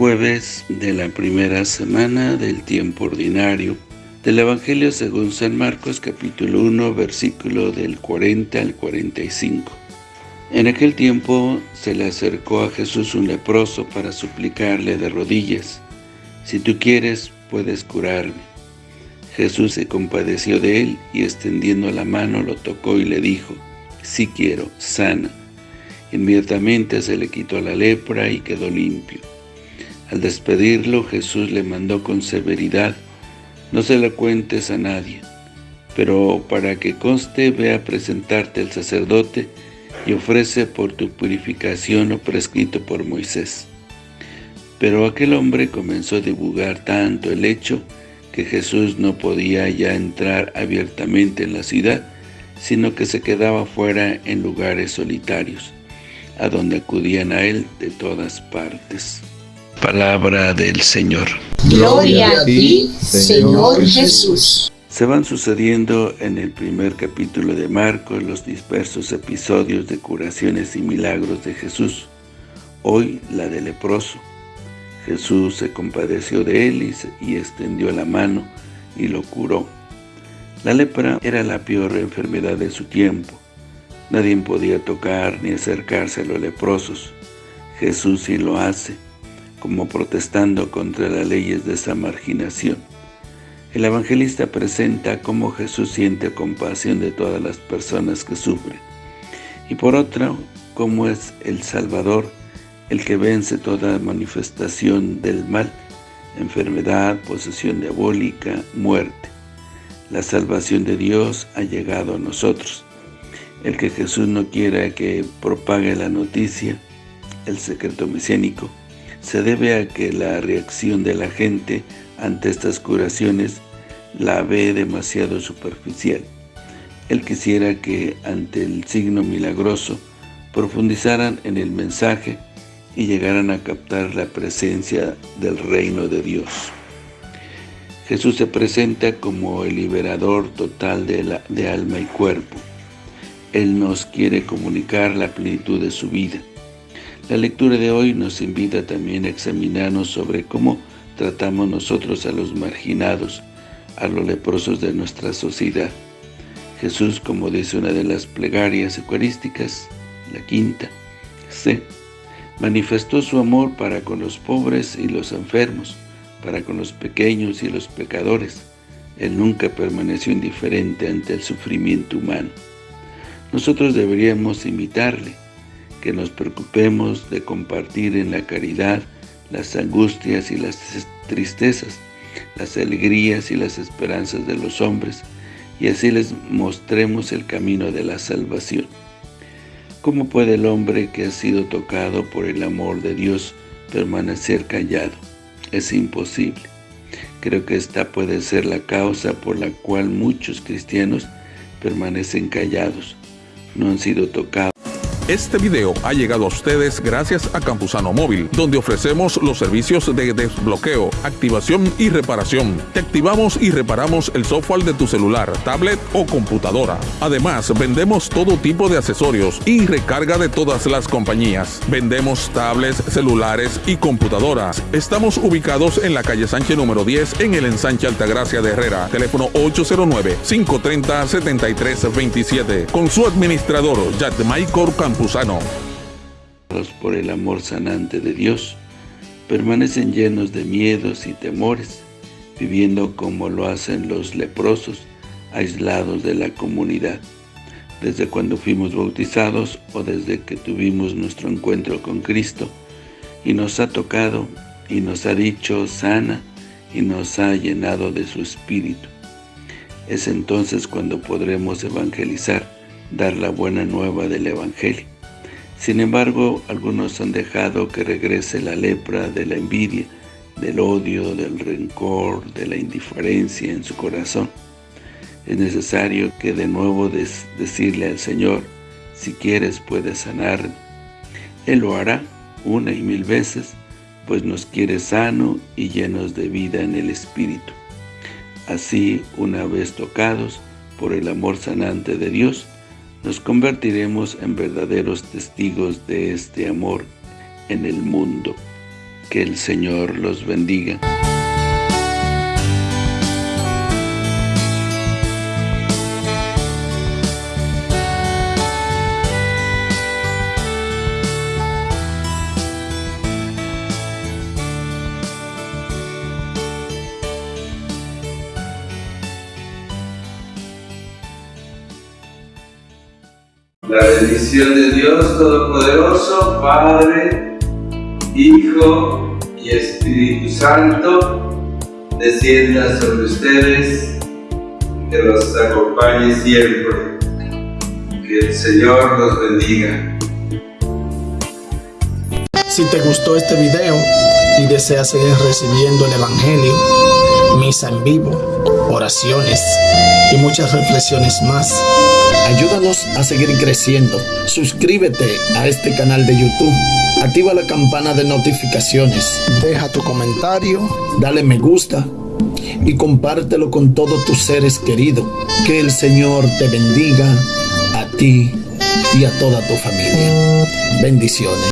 jueves de la primera semana del tiempo ordinario del Evangelio según San Marcos capítulo 1 versículo del 40 al 45. En aquel tiempo se le acercó a Jesús un leproso para suplicarle de rodillas, «Si tú quieres, puedes curarme». Jesús se compadeció de él y extendiendo la mano lo tocó y le dijo, «Sí quiero, sana». Inmediatamente se le quitó la lepra y quedó limpio. Al despedirlo, Jesús le mandó con severidad, «No se lo cuentes a nadie, pero para que conste, ve a presentarte al sacerdote y ofrece por tu purificación lo prescrito por Moisés». Pero aquel hombre comenzó a divulgar tanto el hecho que Jesús no podía ya entrar abiertamente en la ciudad, sino que se quedaba fuera en lugares solitarios, a donde acudían a él de todas partes. Palabra del Señor. Gloria a ti, Señor Jesús. Se van sucediendo en el primer capítulo de Marcos los dispersos episodios de curaciones y milagros de Jesús. Hoy la de leproso. Jesús se compadeció de él y, extendió la mano y lo curó. La lepra era la peor enfermedad de su tiempo. Nadie podía tocar ni acercarse a los leprosos. Jesús sí lo hace, como protestando contra las leyes de esa marginación. El evangelista presenta cómo Jesús siente compasión de todas las personas que sufren, y por otra, cómo es el Salvador el que vence toda manifestación del mal, enfermedad, posesión diabólica, muerte. La salvación de Dios ha llegado a nosotros. El que Jesús no quiera que propague la noticia, el secreto mesiánico, se debe a que la reacción de la gente ante estas curaciones la ve demasiado superficial. Él quisiera que ante el signo milagroso profundizaran en el mensaje y llegaran a captar la presencia del reino de Dios. Jesús se presenta como el liberador total de, de alma y cuerpo. Él nos quiere comunicar la plenitud de su vida. La lectura de hoy nos invita también a examinarnos sobre cómo tratamos nosotros a los marginados, a los leprosos de nuestra sociedad. Jesús, como dice una de las plegarias eucarísticas, la quinta, sé manifestó su amor para con los pobres y los enfermos, para con los pequeños y los pecadores. Él nunca permaneció indiferente ante el sufrimiento humano. Nosotros deberíamos imitarle, que nos preocupemos de compartir en la caridad las angustias y las tristezas, las alegrías y las esperanzas de los hombres, y así les mostremos el camino de la salvación. ¿Cómo puede el hombre que ha sido tocado por el amor de Dios permanecer callado? Es imposible. Creo que esta puede ser la causa por la cual muchos cristianos permanecen callados. No han sido tocados. Este video ha llegado a ustedes gracias a Campusano Móvil, donde ofrecemos los servicios de desbloqueo, activación y reparación. Te activamos y reparamos el software de tu celular, tablet o computadora. Además, vendemos todo tipo de accesorios y recarga de todas las compañías. Vendemos tablets, celulares y computadoras. Estamos ubicados en la calle Sánchez número 10 en el ensanche Altagracia de Herrera. Teléfono 809-530-7327. Con su administrador, Maicor Campos por el amor sanante de Dios, permanecen llenos de miedos y temores, viviendo como lo hacen los leprosos, aislados de la comunidad. Desde cuando fuimos bautizados o desde que tuvimos nuestro encuentro con Cristo, y nos ha tocado y nos ha dicho sana y nos ha llenado de su Espíritu. Es entonces cuando podremos evangelizar, dar la buena nueva del Evangelio. Sin embargo, algunos han dejado que regrese la lepra de la envidia, del odio, del rencor, de la indiferencia en su corazón. Es necesario que de nuevo decirle al Señor, si quieres puedes sanar. Él lo hará una y mil veces, pues nos quiere sano y llenos de vida en el Espíritu. Así, una vez tocados por el amor sanante de Dios, nos convertiremos en verdaderos testigos de este amor en el mundo. Que el Señor los bendiga. La bendición de Dios Todopoderoso, Padre, Hijo y Espíritu Santo, descienda sobre ustedes, que los acompañe siempre. Que el Señor los bendiga. Si te gustó este video y deseas seguir recibiendo el Evangelio, misa en vivo, oraciones y muchas reflexiones más, ayúdanos a seguir creciendo. Suscríbete a este canal de YouTube. Activa la campana de notificaciones. Deja tu comentario. Dale me gusta. Y compártelo con todos tus seres queridos. Que el Señor te bendiga a ti y a toda tu familia. Bendiciones.